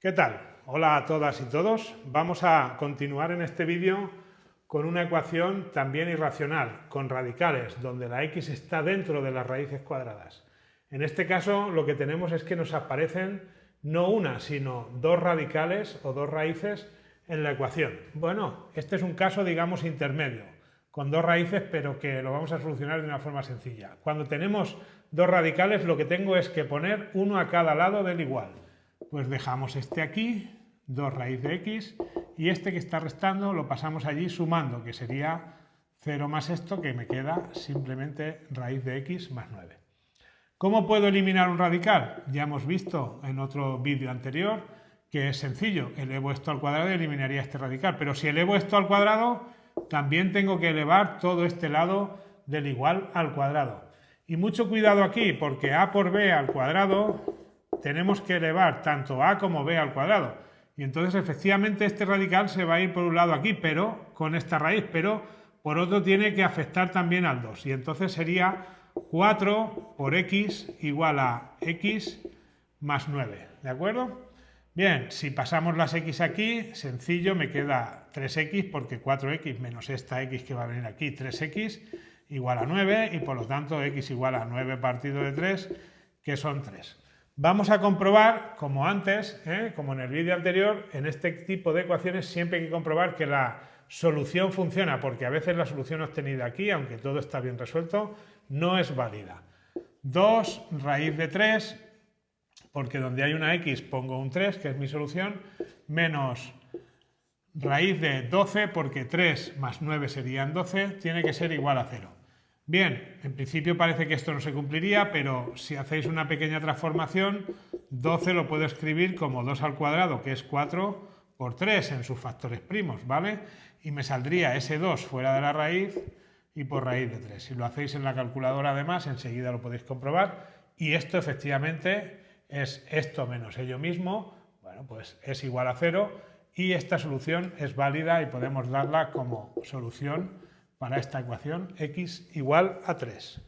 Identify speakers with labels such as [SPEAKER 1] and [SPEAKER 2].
[SPEAKER 1] ¿Qué tal? Hola a todas y todos. Vamos a continuar en este vídeo con una ecuación también irracional, con radicales, donde la x está dentro de las raíces cuadradas. En este caso lo que tenemos es que nos aparecen no una, sino dos radicales o dos raíces en la ecuación. Bueno, este es un caso, digamos, intermedio, con dos raíces, pero que lo vamos a solucionar de una forma sencilla. Cuando tenemos dos radicales, lo que tengo es que poner uno a cada lado del igual pues dejamos este aquí, 2 raíz de x, y este que está restando lo pasamos allí sumando, que sería 0 más esto, que me queda simplemente raíz de x más 9. ¿Cómo puedo eliminar un radical? Ya hemos visto en otro vídeo anterior que es sencillo, elevo esto al cuadrado y eliminaría este radical, pero si elevo esto al cuadrado, también tengo que elevar todo este lado del igual al cuadrado. Y mucho cuidado aquí, porque a por b al cuadrado tenemos que elevar tanto a como b al cuadrado. Y entonces efectivamente este radical se va a ir por un lado aquí, pero con esta raíz, pero por otro tiene que afectar también al 2. Y entonces sería 4 por x igual a x más 9. ¿De acuerdo? Bien, si pasamos las x aquí, sencillo, me queda 3x porque 4x menos esta x que va a venir aquí, 3x igual a 9 y por lo tanto x igual a 9 partido de 3, que son 3. Vamos a comprobar, como antes, ¿eh? como en el vídeo anterior, en este tipo de ecuaciones siempre hay que comprobar que la solución funciona, porque a veces la solución obtenida aquí, aunque todo está bien resuelto, no es válida. 2 raíz de 3, porque donde hay una x pongo un 3, que es mi solución, menos raíz de 12, porque 3 más 9 serían 12, tiene que ser igual a 0. Bien, en principio parece que esto no se cumpliría, pero si hacéis una pequeña transformación, 12 lo puedo escribir como 2 al cuadrado, que es 4 por 3 en sus factores primos, ¿vale? Y me saldría ese 2 fuera de la raíz y por raíz de 3. Si lo hacéis en la calculadora además, enseguida lo podéis comprobar. Y esto efectivamente es esto menos ello mismo, bueno, pues es igual a 0 y esta solución es válida y podemos darla como solución para esta ecuación x igual a 3.